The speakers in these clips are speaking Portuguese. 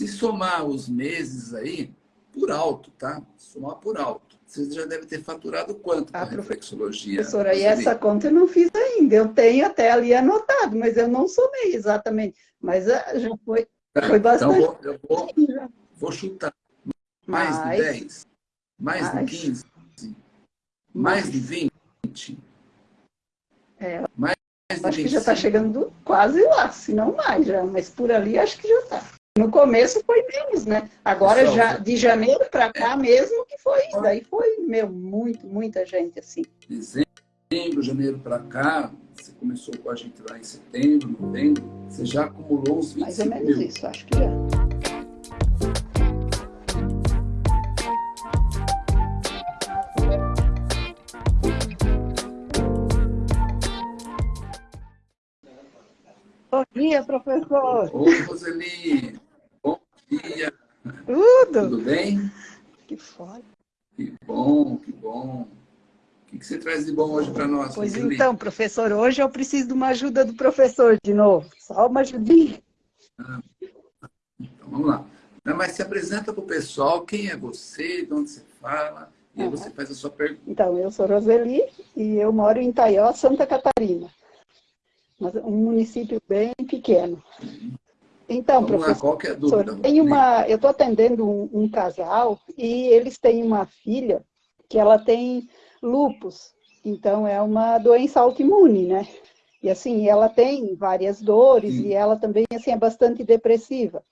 Se somar os meses aí, por alto, tá? Somar por alto. Você já deve ter faturado quanto a reflexologia? Professora, e essa conta eu não fiz ainda. Eu tenho até ali anotado, mas eu não somei exatamente. Mas ah, já foi, tá, foi bastante. Então, eu vou, vou chutar. Mais, mais de 10? Mais, mais de 15? Mais, mais de 20? É, mais acho que já está chegando quase lá, se não mais já. Mas por ali acho que já está. No começo foi menos, né? Agora, Pessoal, já, de janeiro para cá mesmo que foi, daí foi, meu, muito, muita gente assim. Dezembro, janeiro para cá, você começou com a gente lá em setembro, novembro, você já acumulou uns 25 Mais ou menos mil. isso, acho que já. Bom dia, professor. Oi, Roseli. Bom dia. Tudo. Tudo bem? Que foda. Que bom, que bom. O que você traz de bom hoje para nós? Pois Roseli? então, professor, hoje eu preciso de uma ajuda do professor de novo. Só uma ajudinha. Ah, então, vamos lá. Mas se apresenta para o pessoal, quem é você, de onde você fala, e aí você faz a sua pergunta. Então, eu sou Roseli e eu moro em Itaió, Santa Catarina mas um município bem pequeno. Então, Vamos professor, lá, é dúvida? Tem uma, eu estou atendendo um, um, casal e eles têm uma filha que ela tem lupus, então é uma doença autoimune, né? E assim, ela tem várias dores Sim. e ela também assim é bastante depressiva.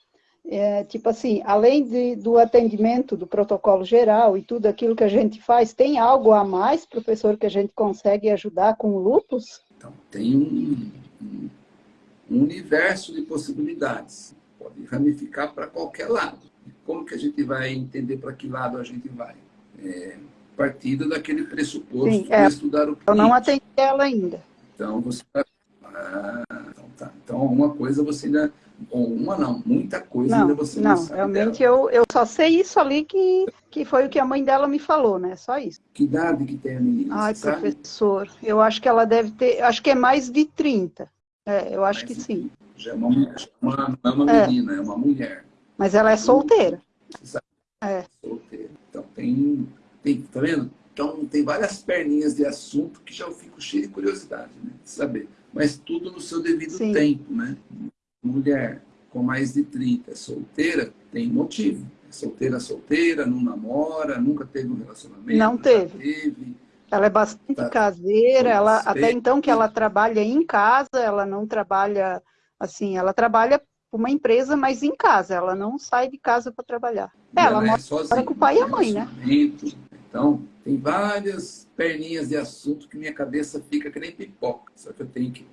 É, tipo assim, além de, do atendimento do protocolo geral e tudo aquilo que a gente faz, tem algo a mais, professor, que a gente consegue ajudar com o lupus? Então, tem um, um, um universo de possibilidades. Pode ramificar para qualquer lado. Como que a gente vai entender para que lado a gente vai? É, partida daquele pressuposto Sim, é, estudar o cliente. Eu não atendi ela ainda. Então, você ah, então, tá. então, uma coisa você ainda... Ou uma não, muita coisa não, ainda você não, não sabe realmente eu, eu só sei isso ali que, que foi o que a mãe dela me falou, né? Só isso. Que idade que tem a menina? Ai, professor, sabe? eu acho que ela deve ter, acho que é mais de 30. É, eu acho Mais que sim. Já é uma, uma, não é uma é. menina, é. uma mulher. Mas ela é solteira. É. Solteira. Então tem, tem, tá vendo? Então tem várias perninhas de assunto que já eu fico cheio de curiosidade, né? De saber. Mas tudo no seu devido sim. tempo, né? Mulher com mais de 30, solteira, tem motivo. É solteira, solteira, não namora, nunca teve um relacionamento. Não teve. teve. Ela é bastante tá. caseira, ela, até então que ela trabalha em casa, ela não trabalha, assim, ela trabalha para uma empresa, mas em casa, ela não sai de casa para trabalhar. É, ela, ela mora é sozinha, com o pai e a mãe, né? Então, tem várias perninhas de assunto que minha cabeça fica que nem pipoca. Só que eu tenho que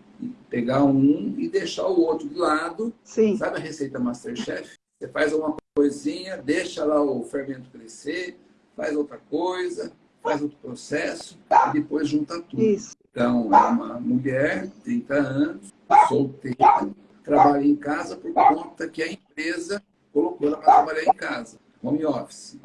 pegar um e deixar o outro de lado. Sim. Sabe a receita Masterchef? Você faz uma coisinha, deixa lá o fermento crescer, faz outra coisa, faz outro processo e depois junta tudo. Isso. Então, é uma mulher, 30 anos, solteira, trabalha em casa por conta que a empresa colocou ela para trabalhar em casa, home office.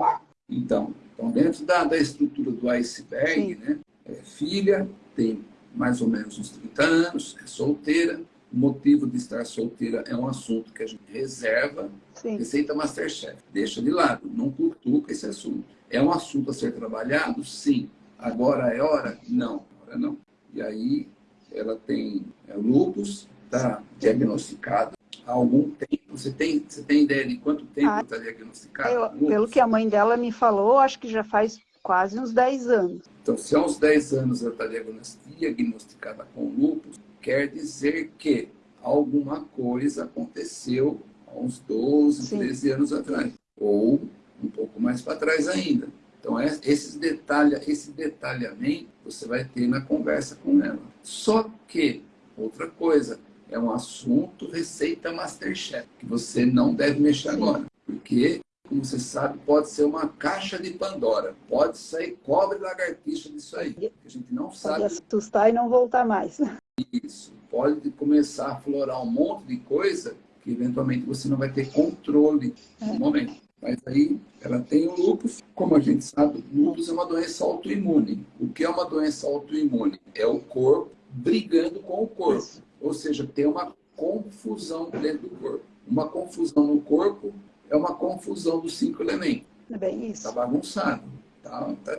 Então, então dentro da, da estrutura do iceberg, né, é filha, tem mais ou menos uns 30 anos, é solteira, o motivo de estar solteira é um assunto que a gente reserva. Sim. Receita Masterchef. Deixa de lado, não cutuca esse assunto. É um assunto a ser trabalhado? Sim. Agora é hora? Não, agora não. E aí ela tem é, lupus, está diagnosticado há algum tempo. Você tem, você tem ideia de quanto tempo está ah, diagnosticado? Eu, pelo que a mãe dela me falou, acho que já faz quase uns 10 anos. Então, se há uns 10 anos ela está diagnosticada com lupus, quer dizer que alguma coisa aconteceu há uns 12, Sim. 13 anos atrás. Ou um pouco mais para trás ainda. Então, é, esses detalha, esse detalhamento você vai ter na conversa com ela. Só que, outra coisa, é um assunto receita Masterchef, que você não deve mexer Sim. agora. Porque, como você sabe, pode ser uma caixa de Pandora. Pode sair cobre lagartixa disso aí. Que a gente não sabe. Pode assustar e não voltar mais. Isso. Pode começar a florar um monte de coisa que eventualmente você não vai ter controle no é. momento. Mas aí ela tem o lúpus, como a gente sabe, o lúpus é uma doença autoimune. O que é uma doença autoimune? É o corpo brigando com o corpo. Ou seja, tem uma confusão dentro do corpo. Uma confusão no corpo confusão dos cinco elementos. É bem isso. Está bagunçado. Está tá,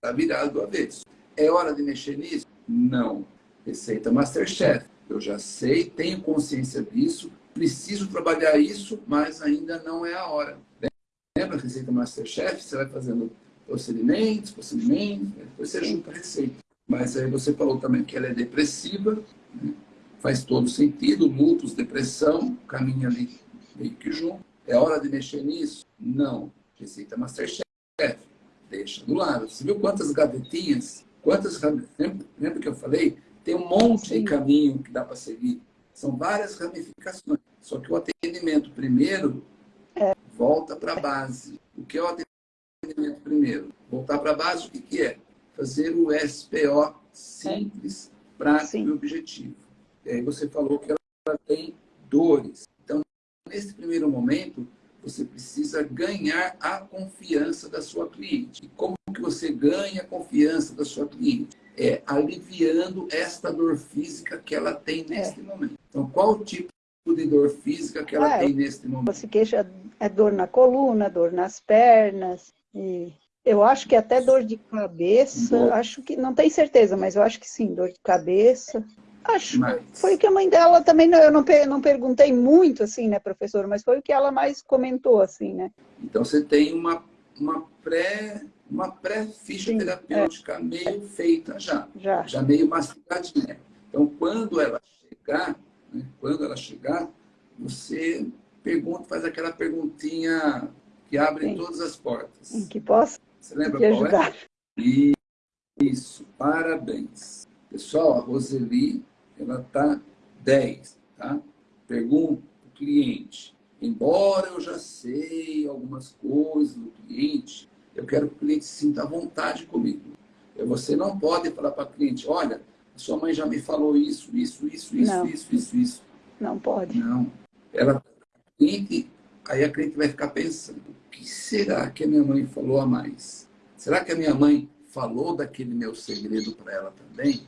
tá virado do avesso. É hora de mexer nisso? Não. Receita Masterchef. Eu já sei, tenho consciência disso, preciso trabalhar isso, mas ainda não é a hora. Lembra a receita Masterchef? Você vai fazendo procedimentos, procedimentos, depois você junta a receita. Mas aí você falou também que ela é depressiva, né? faz todo sentido, lutos, depressão, caminha ali meio que junto. É hora de mexer nisso? Não. Receita Masterchef. Deixa do lado. Você viu quantas gavetinhas? Quantas lembra, lembra que eu falei? Tem um monte Sim. de caminho que dá para seguir. São várias ramificações. Só que o atendimento primeiro é. volta para a base. O que é o atendimento primeiro? Voltar para a base, o que, que é? Fazer o SPO simples, é. prático Sim. e objetivo. E aí você falou que ela tem dores. Nesse primeiro momento, você precisa ganhar a confiança da sua cliente. E como que você ganha a confiança da sua cliente? É aliviando esta dor física que ela tem neste é. momento. Então, qual o tipo de dor física que ela ah, tem neste momento? Você queixa é dor na coluna, dor nas pernas, e eu acho que até dor de cabeça, acho que, não tenho certeza, mas eu acho que sim, dor de cabeça. Acho. Mas... Foi o que a mãe dela também, eu não, não perguntei muito, assim, né, professor, mas foi o que ela mais comentou, assim, né? Então você tem uma, uma pré uma pré-ficha terapêutica é. meio feita já, já, já meio mastigadinha. Então, quando ela chegar, né, quando ela chegar, você pergunta, faz aquela perguntinha que abre Sim. todas as portas. Em que posso Você lembra qual é? ajudar. é? Isso, parabéns. Pessoal, a Roseli ela está 10, tá? Pergunta o cliente. Embora eu já sei algumas coisas do cliente, eu quero que o cliente sinta vontade comigo. Você não pode falar para o cliente, olha, sua mãe já me falou isso, isso, isso, isso, não. isso, isso, isso. Não pode. Não. Ela, a cliente, aí a cliente vai ficar pensando, o que será que a minha mãe falou a mais? Será que a minha mãe falou daquele meu segredo para ela também?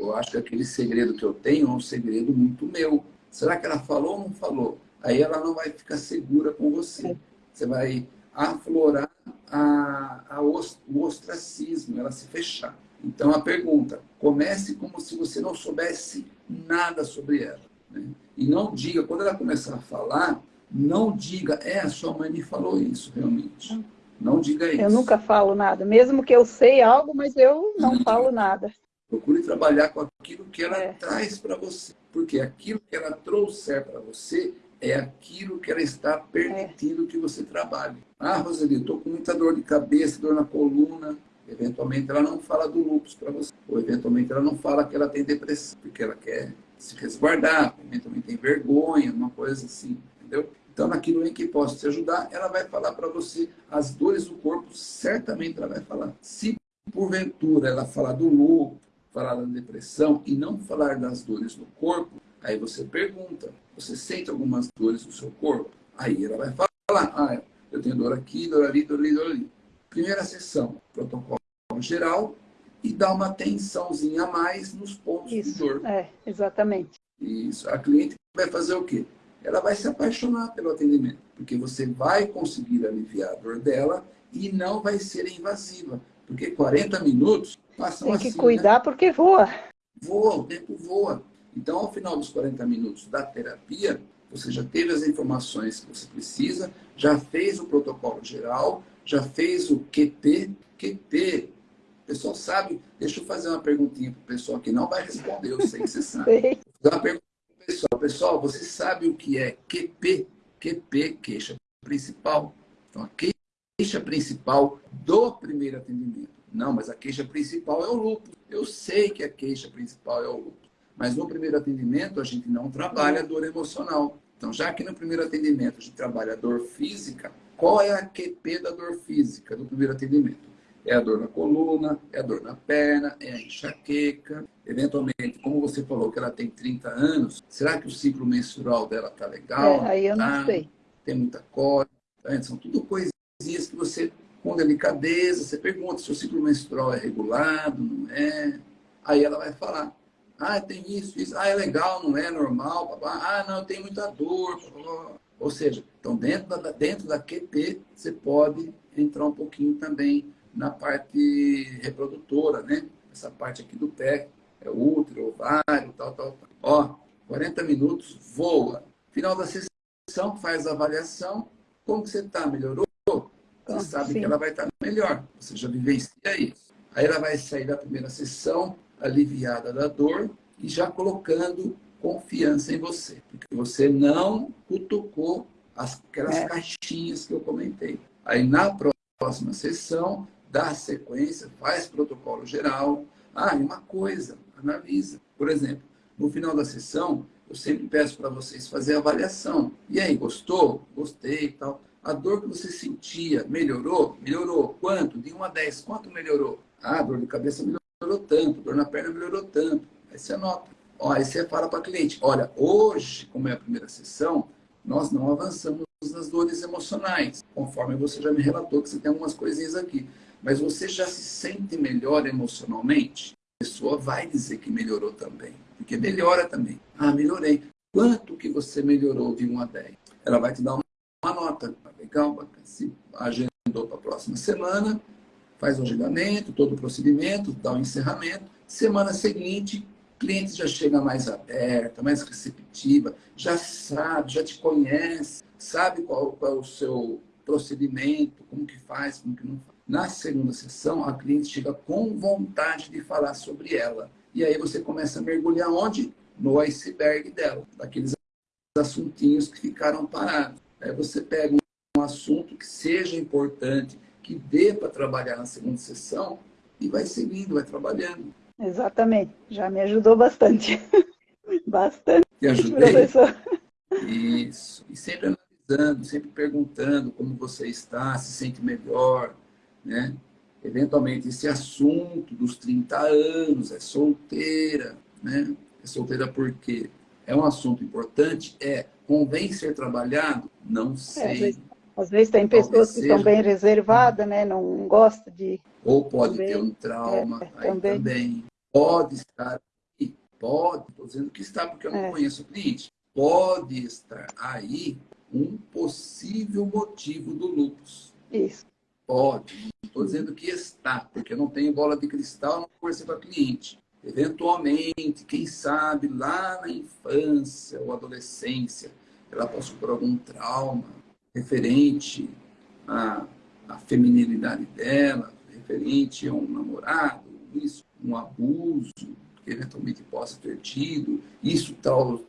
Eu acho que aquele segredo que eu tenho é um segredo muito meu. Será que ela falou ou não falou? Aí ela não vai ficar segura com você. Você vai aflorar a, a, o ostracismo, ela se fechar. Então a pergunta, comece como se você não soubesse nada sobre ela. Né? E não diga, quando ela começar a falar, não diga, é, a sua mãe me falou isso, realmente. Não diga isso. Eu nunca falo nada, mesmo que eu sei algo, mas eu não falo nada. Procure trabalhar com aquilo que ela é. traz para você. Porque aquilo que ela trouxer para você é aquilo que ela está permitindo é. que você trabalhe. Ah, Roseli, estou com muita dor de cabeça, dor na coluna. Eventualmente ela não fala do lúpus para você. Ou eventualmente ela não fala que ela tem depressão, porque ela quer se resguardar, eventualmente tem vergonha, uma coisa assim, entendeu? Então, naquilo em que posso te ajudar, ela vai falar para você as dores do corpo, certamente ela vai falar. Se porventura ela falar do lúpus, falar da depressão e não falar das dores no corpo, aí você pergunta, você sente algumas dores no seu corpo? Aí ela vai falar, ah, eu tenho dor aqui, dor ali, dor ali, dor ali. Primeira sessão, protocolo geral, e dá uma tensãozinha a mais nos pontos Isso, de dor. É, exatamente. Isso. A cliente vai fazer o quê? Ela vai se apaixonar pelo atendimento, porque você vai conseguir aliviar a dor dela e não vai ser invasiva. Porque 40 minutos passam Tem que assim, cuidar né? porque voa. Voa, o tempo voa. Então, ao final dos 40 minutos da terapia, você já teve as informações que você precisa, já fez o protocolo geral, já fez o QP. QP, o pessoal sabe, deixa eu fazer uma perguntinha para o pessoal que não vai responder, eu sei que você sabe. Vou uma pergunta para o pessoal. Pessoal, você sabe o que é QP? QP, queixa principal. Então, a queixa principal do primeiro atendimento. Não, mas a queixa principal é o lúpus. Eu sei que a queixa principal é o lúpus. Mas no primeiro atendimento, a gente não trabalha a dor emocional. Então, já que no primeiro atendimento a gente trabalha a dor física, qual é a QP da dor física do primeiro atendimento? É a dor na coluna, é a dor na perna, é a enxaqueca. Eventualmente, como você falou que ela tem 30 anos, será que o ciclo menstrual dela está legal? É, aí eu tá? não sei. Tem muita cólica. Tá? São tudo coisinhas que você, com delicadeza, você pergunta se o ciclo menstrual é regulado, não é. Aí ela vai falar. Ah, tem isso, isso. Ah, é legal, não é normal. Ah, não, tem muita dor. Ou seja, então dentro da, dentro da QP, você pode entrar um pouquinho também na parte reprodutora, né? Essa parte aqui do pé, é útero, ovário, tal, tal, tal. Ó, 40 minutos, voa. Final da sessão, faz a avaliação. Como que você está? Melhorou? Sabe sim. que ela vai estar melhor. Você já vivencia isso. Aí ela vai sair da primeira sessão aliviada da dor e já colocando confiança em você. Porque você não cutucou aquelas é. caixinhas que eu comentei. Aí na próxima sessão, dá sequência, faz protocolo geral. Ah, e uma coisa, analisa. Por exemplo, no final da sessão, eu sempre peço para vocês fazer a avaliação. E aí, gostou? Gostei e tal. A dor que você sentia melhorou? Melhorou. Quanto? De 1 a 10, quanto melhorou? Ah, dor de cabeça melhorou tanto, dor na perna melhorou tanto. Aí você anota. Ó, aí você fala para cliente, olha, hoje, como é a primeira sessão, nós não avançamos nas dores emocionais, conforme você já me relatou que você tem algumas coisinhas aqui. Mas você já se sente melhor emocionalmente? A pessoa vai dizer que melhorou também, porque melhora também. Ah, melhorei. Quanto que você melhorou de 1 a 10? Ela vai te dar uma nota. Se agendou para a próxima semana, faz o agendamento, todo o procedimento, dá o encerramento. Semana seguinte, cliente já chega mais aberta, mais receptiva, já sabe, já te conhece, sabe qual, qual é o seu procedimento, como que faz, como que não faz. Na segunda sessão, a cliente chega com vontade de falar sobre ela. E aí você começa a mergulhar onde? No iceberg dela, daqueles assuntinhos que ficaram parados. Aí você pega um assunto que seja importante, que dê para trabalhar na segunda sessão, e vai seguindo, vai trabalhando. Exatamente, já me ajudou bastante. bastante, Te ajudei? professor. Isso, e sempre analisando, sempre perguntando como você está, se sente melhor, né? Eventualmente, esse assunto dos 30 anos, é solteira, né? É solteira porque é um assunto importante? É. Convém ser trabalhado? Não sei. É, às, vezes, tem pessoas que são bem reservadas, né? Não gostam de... Ou pode também, ter um trauma, é, aí também. também. Pode estar aí, pode, estou dizendo que está porque eu não é. conheço o cliente. Pode estar aí um possível motivo do lupus. Isso. Pode. Estou dizendo que está, porque eu não tenho bola de cristal, não conversei com a cliente. Eventualmente, quem sabe, lá na infância ou adolescência, ela passou por algum trauma referente à, à feminilidade dela, referente a um namorado, isso, um abuso que eventualmente possa ter tido, isso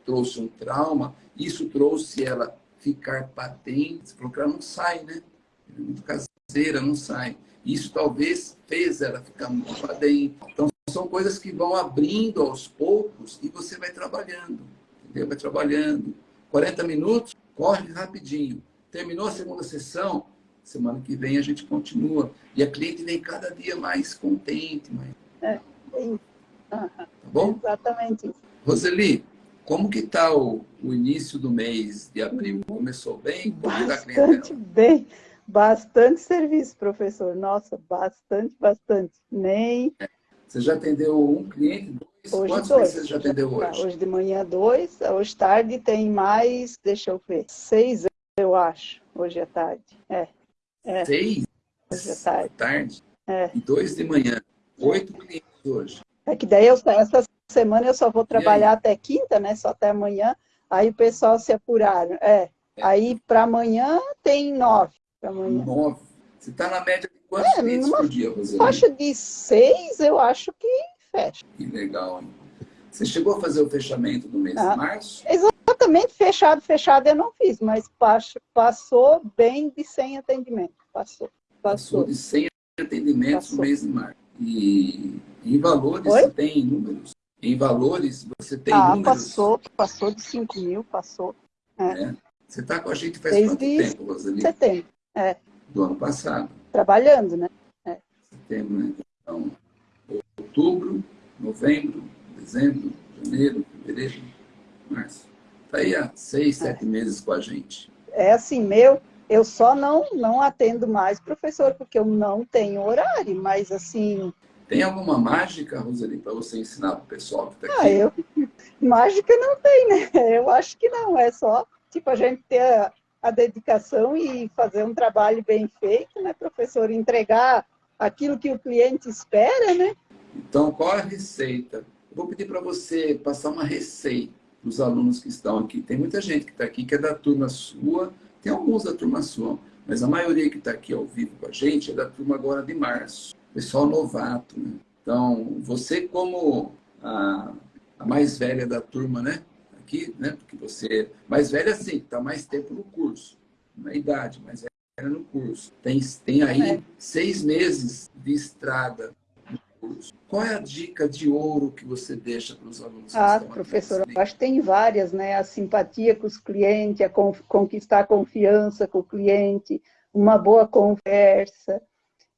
trouxe um trauma, isso trouxe ela ficar patente, porque ela não sai, né? Ela é muito caseira, não sai. Isso talvez fez ela ficar muito patente. Então, são coisas que vão abrindo aos poucos e você vai trabalhando, entendeu? Vai trabalhando. 40 minutos, corre rapidinho. Terminou a segunda sessão, semana que vem a gente continua. E a cliente vem cada dia mais contente, mais é. Tá bom? Exatamente isso. Roseli, como que está o, o, início do mês de abril? Começou bem? Como tá bastante bem. Bastante serviço, professor. Nossa, bastante, bastante. Nem... Você já atendeu um cliente? Dois? Hoje Quantos dois. você já atendeu hoje? Hoje de manhã dois, hoje tarde tem mais, deixa eu ver, seis eu acho, hoje é tarde. É. é. Seis? Hoje é tarde. tarde? É. E dois de manhã. Oito clientes hoje. É que daí eu, essa semana eu só vou trabalhar até quinta, né? Só até amanhã. Aí o pessoal se apuraram. É. é. Aí para amanhã tem nove. Amanhã. Nove. Você está na média de quantos é, clientes por dia, Roseli? Faixa de seis, eu acho que fecha. Que legal, hein? Você chegou a fazer o fechamento do mês ah, de março? Exatamente, fechado, fechado eu não fiz, mas passou bem de 100 atendimentos. Passou. Passou, passou de 100 atendimentos passou. no mês de março. E em valores, Oi? você tem números? Em valores, você tem ah, números? passou, passou de 5 mil, passou. É. É. Você está com a gente faz Desde quanto tempo, Roseli? Setembro, é. Do ano passado. Trabalhando, né? É. Setembro, né? Então, outubro, novembro, dezembro, janeiro, fevereiro, março. Está aí há seis, é. sete meses com a gente. É assim, meu, eu só não, não atendo mais professor, porque eu não tenho horário, mas assim... Tem alguma mágica, Roseli, para você ensinar para o pessoal que está aqui? Ah, eu... Mágica não tem, né? Eu acho que não, é só, tipo, a gente ter a dedicação e fazer um trabalho bem feito, né, professor? Entregar aquilo que o cliente espera, né? Então, qual a receita? Eu vou pedir para você passar uma receita para os alunos que estão aqui. Tem muita gente que está aqui que é da turma sua, tem alguns da turma sua, mas a maioria que está aqui ao vivo com a gente é da turma agora de março. Pessoal novato, né? Então, você como a, a mais velha da turma, né? aqui, né? Porque você, mais velha sim, está mais tempo no curso, na idade, mais velha no curso. Tem, tem aí é. seis meses de estrada no curso. Qual é a dica de ouro que você deixa para os alunos? Ah, professor, eu acho que tem várias, né? A simpatia com os clientes, a conquistar a confiança com o cliente, uma boa conversa,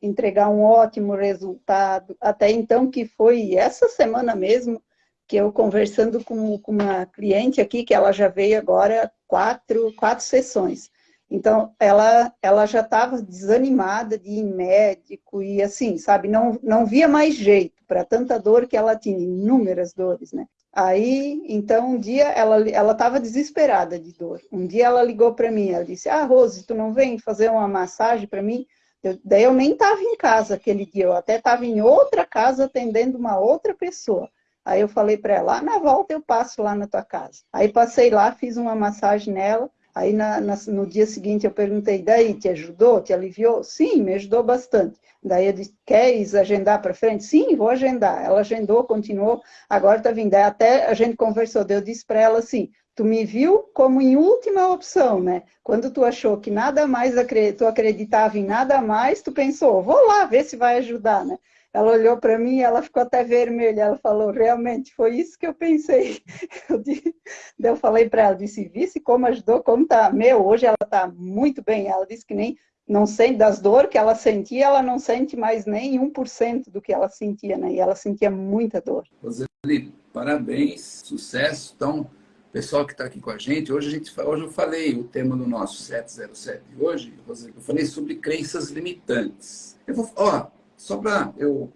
entregar um ótimo resultado. Até então, que foi essa semana mesmo, que eu conversando com, com uma cliente aqui, que ela já veio agora quatro, quatro sessões. Então, ela, ela já estava desanimada de ir médico e assim, sabe, não, não via mais jeito para tanta dor que ela tinha, inúmeras dores, né? Aí, então, um dia ela ela estava desesperada de dor. Um dia ela ligou para mim, ela disse: "Ah, Rose, tu não vem fazer uma massagem para mim?" Eu, daí eu nem estava em casa aquele dia, eu até estava em outra casa atendendo uma outra pessoa. Aí eu falei para ela, ah, na volta eu passo lá na tua casa. Aí passei lá, fiz uma massagem nela. Aí na, na, no dia seguinte eu perguntei, daí, te ajudou, te aliviou? Sim, me ajudou bastante. Daí eu disse, queres agendar para frente? Sim, vou agendar. Ela agendou, continuou, agora está vindo. Até a gente conversou, eu disse para ela assim, tu me viu como em última opção, né? Quando tu achou que nada mais, tu acreditava em nada mais, tu pensou, vou lá ver se vai ajudar, né? Ela olhou para mim e ela ficou até vermelha. Ela falou, realmente, foi isso que eu pensei. Eu, disse, eu falei para ela, disse, vice como ajudou, como tá. Meu, hoje ela está muito bem. Ela disse que nem, não sente das dores que ela sentia, ela não sente mais nem 1% do que ela sentia, né? E ela sentia muita dor. Roseli, parabéns, sucesso. Então, pessoal que está aqui com a gente, hoje, a gente, hoje eu falei o tema do nosso 707 de hoje, eu falei sobre crenças limitantes. Eu vou, ó, só para eu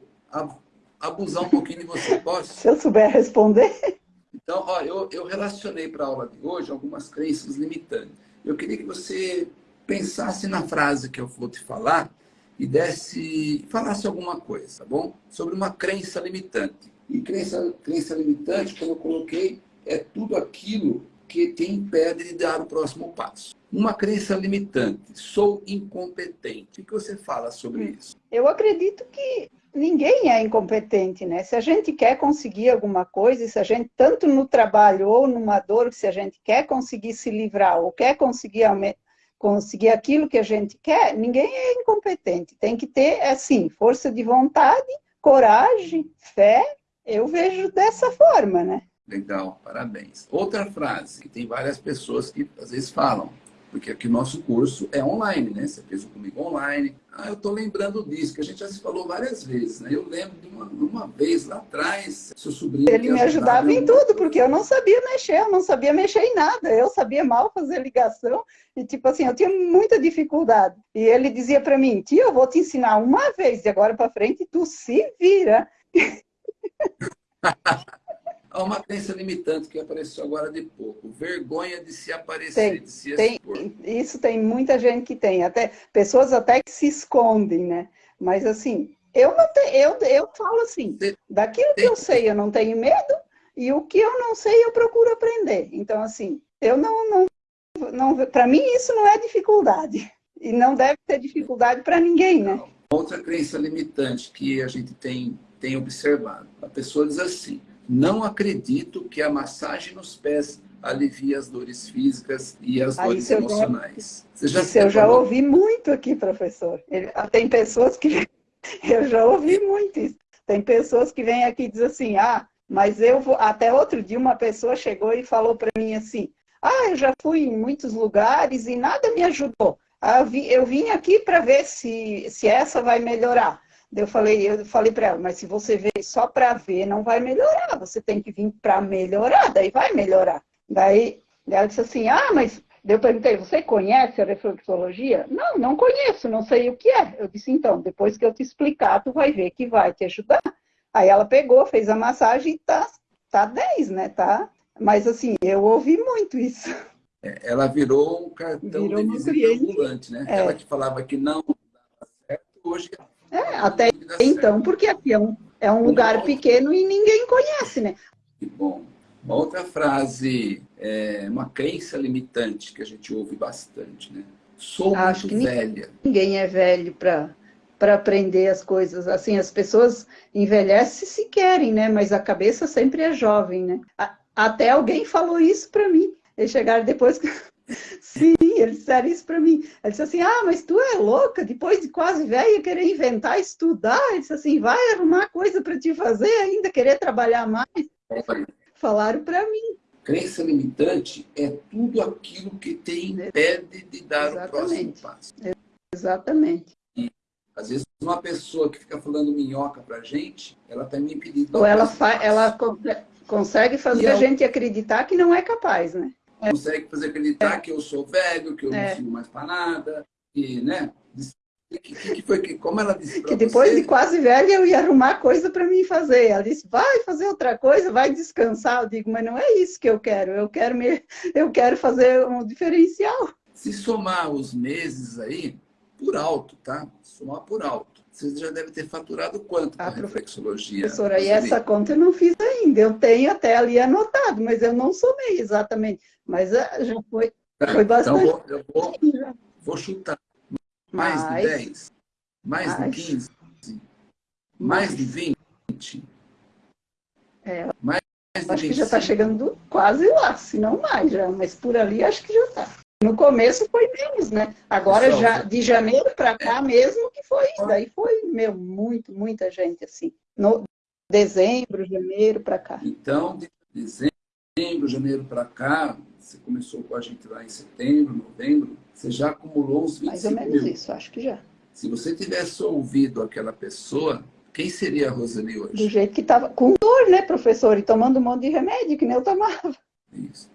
abusar um pouquinho de você, posso? Se eu souber responder. Então, ó, eu, eu relacionei para a aula de hoje algumas crenças limitantes. Eu queria que você pensasse na frase que eu vou te falar e desse, falasse alguma coisa, tá bom? Sobre uma crença limitante. E crença, crença limitante, como eu coloquei, é tudo aquilo que te impede de dar o próximo passo. Uma crença limitante, sou incompetente. O que você fala sobre hum. isso? Eu acredito que ninguém é incompetente, né? Se a gente quer conseguir alguma coisa, se a gente, tanto no trabalho ou numa dor, se a gente quer conseguir se livrar ou quer conseguir, conseguir aquilo que a gente quer, ninguém é incompetente. Tem que ter, assim, força de vontade, coragem, fé. Eu vejo dessa forma, né? Legal, parabéns. Outra frase que tem várias pessoas que às vezes falam, porque aqui o nosso curso é online, né? Você fez comigo online. Ah, eu estou lembrando disso, que a gente já se falou várias vezes, né? Eu lembro de uma, uma vez lá atrás, seu sobrinho... Ele me ajudava em tudo, porque eu não sabia mexer, eu não sabia mexer em nada. Eu sabia mal fazer ligação e, tipo assim, eu tinha muita dificuldade. E ele dizia para mim, tia, eu vou te ensinar uma vez, de agora para frente tu se vira. Há uma crença limitante que apareceu agora de pouco. Vergonha de se aparecer, tem, de se expor. Tem, isso tem muita gente que tem. Até, pessoas até que se escondem, né? Mas assim, eu, não te, eu, eu falo assim, daquilo que eu sei eu não tenho medo, e o que eu não sei eu procuro aprender. Então, assim, eu não... não, não para mim isso não é dificuldade. E não deve ter dificuldade para ninguém, né? Outra crença limitante que a gente tem, tem observado. A pessoa diz assim, não acredito que a massagem nos pés alivie as dores físicas e as dores emocionais. Já, Você já isso eu já ouvi muito aqui, professor. Tem pessoas que... Eu já ouvi muito isso. Tem pessoas que vêm aqui e dizem assim, ah, mas eu vou... Até outro dia uma pessoa chegou e falou para mim assim, ah, eu já fui em muitos lugares e nada me ajudou. Ah, eu vim aqui para ver se, se essa vai melhorar. Eu falei, eu falei para ela, mas se você veio só para ver, não vai melhorar. Você tem que vir para melhorar, daí vai melhorar. Daí ela disse assim, ah, mas eu perguntei, você conhece a reflexologia? Não, não conheço, não sei o que é. Eu disse, então, depois que eu te explicar, tu vai ver que vai te ajudar. Aí ela pegou, fez a massagem e tá, tá 10, né? Tá? Mas assim, eu ouvi muito isso. É, ela virou um cartão virou de visita ambulante, né? É. Ela que falava que não dava certo, hoje... É, até então, porque aqui é um, é um lugar pequeno e ninguém conhece, né? Que bom. Uma outra frase, é, uma crença limitante que a gente ouve bastante, né? Sou Acho muito velha. Ninguém é velho para para aprender as coisas. Assim, as pessoas envelhecem se querem, né? Mas a cabeça sempre é jovem, né? Até alguém falou isso para mim. Eles chegaram depois que... Sim, eles disseram isso para mim. Eles disse assim, ah, mas tu é louca, depois de quase velha, querer inventar, estudar. Ele disse assim, vai arrumar coisa para te fazer ainda, querer trabalhar mais. Falaram para mim. Crença limitante é tudo aquilo que te impede de dar Exatamente. o próximo passo. Exatamente. E, às vezes, uma pessoa que fica falando minhoca para gente, ela está me impedindo. Ou ela, ela consegue fazer a gente acreditar que não é capaz, né? Consegue fazer acreditar é. que eu sou velho, que eu é. não sirvo mais para nada, que, né? Que, que, foi que, como ela disse Que depois você... de quase velha eu ia arrumar coisa para mim fazer. Ela disse, vai fazer outra coisa, vai descansar. Eu digo, mas não é isso que eu quero. Eu quero, me, eu quero fazer um diferencial. Se somar os meses aí, por alto, tá? Somar por alto. Você já deve ter faturado quanto com a, a reflexologia? Professora, e essa conta eu não fiz ainda. Eu tenho até ali anotado, mas eu não somei exatamente. Mas ah, já foi, tá, foi bastante. Então, eu vou, eu vou, chutar. Mais, mais de 10? Mais, mais de 15? Mais, mais de 20? É, mais de acho 25? que já está chegando quase lá, se não mais já, mas por ali acho que já está. No começo foi menos, né? Agora, Pessoal, já, de janeiro para cá é. mesmo que foi, daí foi, meu, muito, muita gente, assim. No dezembro, janeiro para cá. Então, de dezembro, janeiro para cá, você começou com a gente lá em setembro, novembro, você já acumulou uns 25 Mais ou menos mil. isso, acho que já. Se você tivesse ouvido aquela pessoa, quem seria a Roseli hoje? Do jeito que estava, com dor, né, professor? E tomando um monte de remédio, que nem eu tomava. Isso.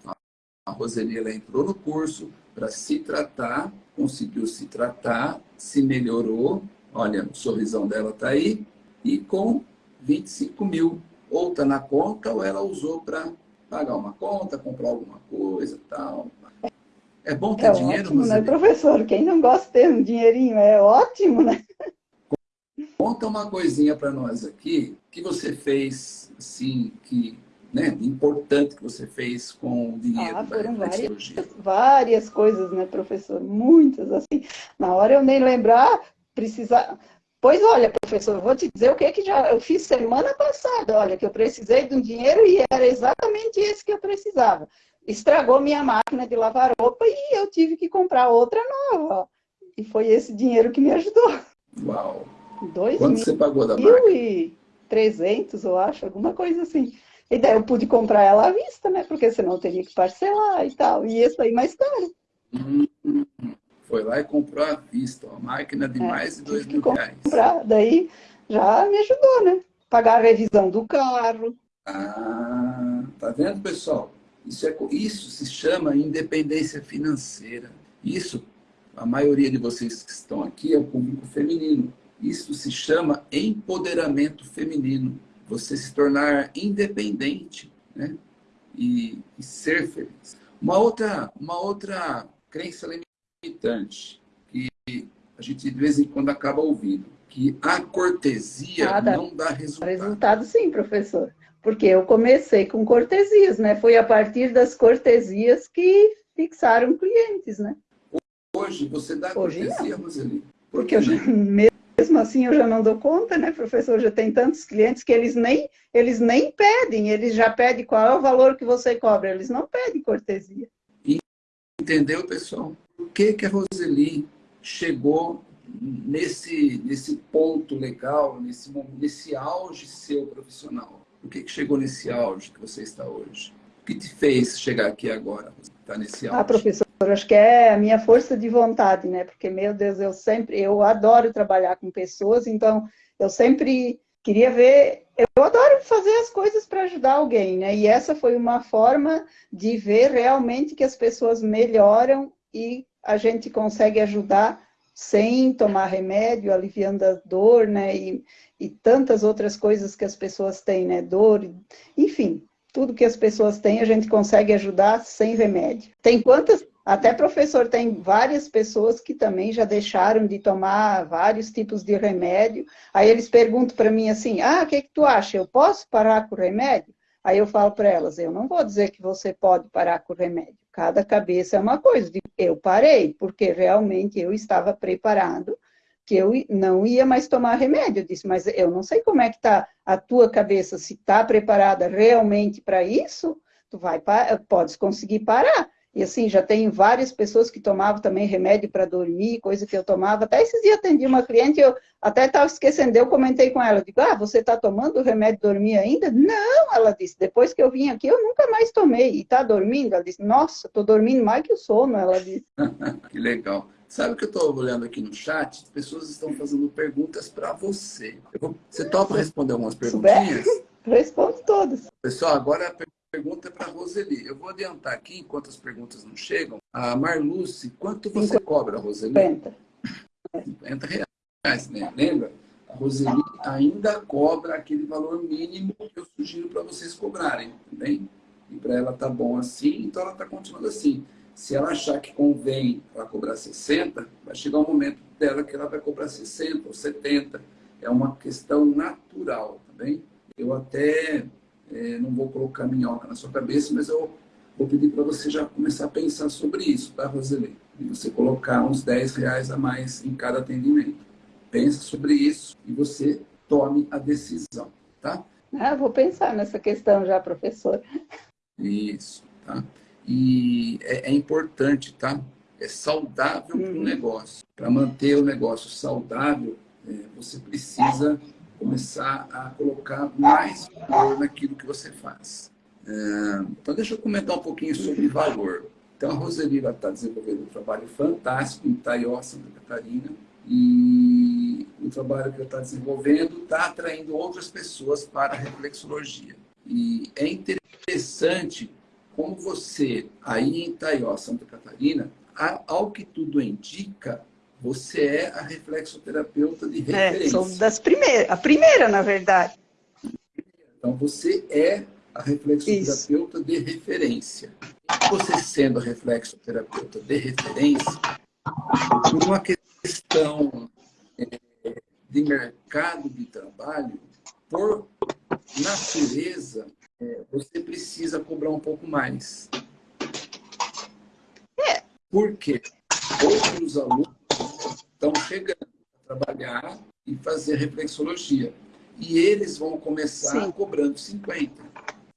A Roseli, ela entrou no curso para se tratar, conseguiu se tratar, se melhorou. Olha, o sorrisão dela está aí. E com 25 mil. Ou está na conta, ou ela usou para pagar uma conta, comprar alguma coisa tal. É bom ter é dinheiro, ótimo, né, professor? Quem não gosta de ter um dinheirinho é ótimo, né? Conta uma coisinha para nós aqui que você fez, assim, que né, importante que você fez com o dinheiro ah, foram várias, várias coisas, né, professor? Muitas, assim. Na hora eu nem lembrar, precisar... Pois olha, professor, vou te dizer o que, que já eu fiz semana passada. Olha, que eu precisei de um dinheiro e era exatamente esse que eu precisava estragou minha máquina de lavar roupa e eu tive que comprar outra nova. E foi esse dinheiro que me ajudou. Uau! Dois Quanto mil, você pagou da máquina? e trezentos, eu acho, alguma coisa assim. E daí eu pude comprar ela à vista, né? Porque senão eu teria que parcelar e tal. E isso aí mais caro. Hum, foi lá e comprou à vista, uma máquina de é, mais de dois mil reais. Comprar. Daí já me ajudou, né? Pagar a revisão do carro. Ah, tá vendo, pessoal? Isso, é, isso se chama independência financeira. Isso, a maioria de vocês que estão aqui é o público feminino. Isso se chama empoderamento feminino. Você se tornar independente né? e, e ser feliz. Uma outra, uma outra crença limitante que a gente de vez em quando acaba ouvindo, que a cortesia Nada. não dá resultado. Resultado sim, professor porque eu comecei com cortesias, né? Foi a partir das cortesias que fixaram clientes, né? Hoje você dá Hoje cortesia, Roseli? Por porque eu já, mesmo assim eu já não dou conta, né, professor? Já tem tantos clientes que eles nem, eles nem pedem, eles já pedem qual é o valor que você cobra, eles não pedem cortesia. Entendeu, pessoal? Por que, que a Roseli chegou nesse, nesse ponto legal, nesse, nesse auge seu profissional? O que, que chegou nesse auge que você está hoje? O que te fez chegar aqui agora, estar nesse auge? Ah, professor, acho que é a minha força de vontade, né? Porque, meu Deus, eu sempre, eu adoro trabalhar com pessoas, então eu sempre queria ver, eu adoro fazer as coisas para ajudar alguém, né? E essa foi uma forma de ver realmente que as pessoas melhoram e a gente consegue ajudar sem tomar remédio, aliviando a dor, né? E, e tantas outras coisas que as pessoas têm, né? Dor, enfim. tudo que as pessoas têm, a gente consegue ajudar sem remédio. Tem quantas? Até professor, tem várias pessoas que também já deixaram de tomar vários tipos de remédio. Aí eles perguntam para mim assim: ah, o que, que tu acha? Eu posso parar com o remédio? Aí eu falo para elas: eu não vou dizer que você pode parar com o remédio. Cada cabeça é uma coisa. Eu parei, porque realmente eu estava preparado que eu não ia mais tomar remédio. Eu disse, mas eu não sei como é que está a tua cabeça, se está preparada realmente para isso, tu vai, podes conseguir parar. E assim, já tem várias pessoas que tomavam também remédio para dormir, coisa que eu tomava. Até esses dias atendi uma cliente, eu até estava esquecendo, eu comentei com ela, digo, ah, você está tomando remédio dormir ainda? Não, ela disse, depois que eu vim aqui, eu nunca mais tomei. E está dormindo? Ela disse, nossa, estou dormindo mais que o sono, ela disse. que legal. Sabe o que eu estou olhando aqui no chat? As pessoas estão fazendo perguntas para você. Você topa responder algumas perguntinhas? Respondo todas. Pessoal, agora a pergunta é para a Roseli. Eu vou adiantar aqui, enquanto as perguntas não chegam. A Marluce, quanto você 50. cobra, Roseli? 50. 50 reais, né? Lembra? A Roseli ainda cobra aquele valor mínimo que eu sugiro para vocês cobrarem, tá bem? E para ela tá bom assim, então ela está continuando assim. Se ela achar que convém ela cobrar 60, vai chegar um momento dela que ela vai cobrar 60 ou 70. É uma questão natural, tá bem? Eu até é, não vou colocar minhoca na sua cabeça, mas eu vou pedir para você já começar a pensar sobre isso, tá, Roseli? E você colocar uns 10 reais a mais em cada atendimento. Pensa sobre isso e você tome a decisão, tá? Ah, vou pensar nessa questão já, professor. Isso, tá? E é, é importante, tá? É saudável uhum. para o negócio. Para manter o negócio saudável, é, você precisa começar a colocar mais valor naquilo que você faz. É, então, deixa eu comentar um pouquinho sobre valor. Então, a Roseli está desenvolvendo um trabalho fantástico em Itaió, Santa Catarina, e o trabalho que ela está desenvolvendo está atraindo outras pessoas para a reflexologia. E é interessante como você, aí em Itaió, Santa Catarina, ao que tudo indica, você é a reflexoterapeuta de referência. É, sou das primeiras, a primeira, na verdade. Então, você é a reflexoterapeuta Isso. de referência. Você sendo a reflexoterapeuta de referência, por uma questão é, de mercado de trabalho, por natureza, é, você precisa cobrar um pouco mais. É. Por quê? Outros alunos estão chegando a trabalhar e fazer reflexologia. E eles vão começar Sim. cobrando 50.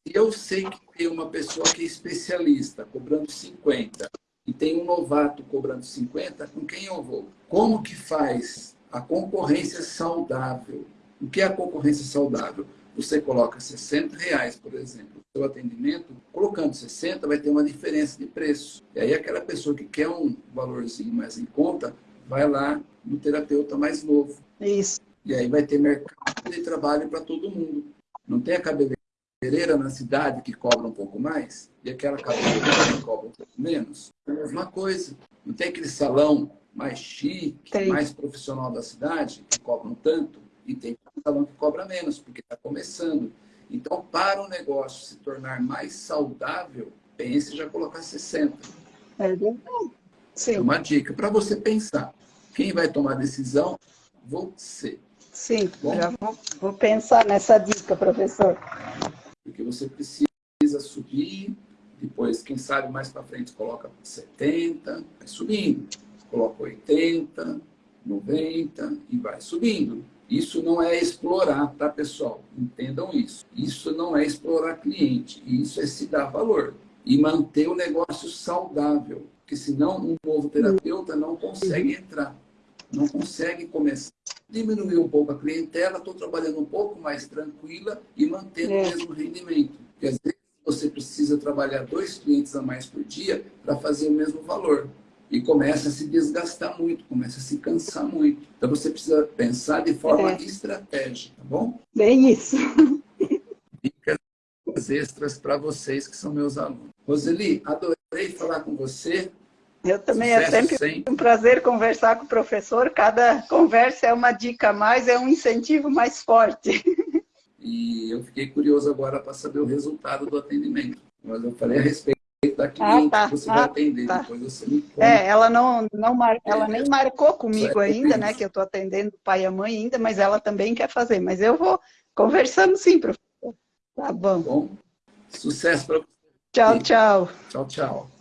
E eu sei que tem uma pessoa que é especialista cobrando 50 e tem um novato cobrando 50, com quem eu vou? Como que faz a concorrência saudável? O que é a concorrência saudável? Você coloca 60 reais, por exemplo, no seu atendimento, colocando 60 vai ter uma diferença de preço. E aí aquela pessoa que quer um valorzinho mais em conta, vai lá no terapeuta mais novo. Isso. E aí vai ter mercado de trabalho para todo mundo. Não tem a cabeleireira na cidade que cobra um pouco mais e aquela cabeleireira que cobra um pouco menos. É a mesma coisa. Não tem aquele salão mais chique, tem. mais profissional da cidade que cobra um tanto e tem salão que cobra menos porque está começando. Então, para o negócio se tornar mais saudável, pense já colocar 60. É verdade. Sim. É uma dica para você pensar. Quem vai tomar a decisão? Você. Sim, Bom? já vou, vou pensar nessa dica, professor. Porque você precisa subir, depois, quem sabe, mais para frente, coloca 70, vai subindo. Coloca 80, 90 e vai subindo. Isso não é explorar, tá, pessoal? Entendam isso. Isso não é explorar cliente. Isso é se dar valor. E manter o negócio saudável porque senão um novo terapeuta não consegue entrar, não consegue começar. Diminuir um pouco a clientela, estou trabalhando um pouco mais tranquila e mantendo é. o mesmo rendimento. Às vezes você precisa trabalhar dois clientes a mais por dia para fazer o mesmo valor. E começa a se desgastar muito, começa a se cansar muito. Então você precisa pensar de forma é. estratégica, tá bom? Bem isso. Dicas extras para vocês que são meus alunos. Roseli, adorei falar com você. Eu também, é Sucesso é sempre, sempre um prazer conversar com o professor. Cada conversa é uma dica a mais, é um incentivo mais forte. E eu fiquei curioso agora para saber o resultado do atendimento. Mas eu falei a respeito da cliente ah, tá. que você ah, vai atender, tá. depois você me conta. É, ela, não, não mar... ela nem marcou comigo ainda, né, que eu estou atendendo o pai e a mãe ainda, mas ela também quer fazer. Mas eu vou conversando sim, professor. Tá bom. bom. Sucesso para você. Tchau, tchau. Tchau, tchau.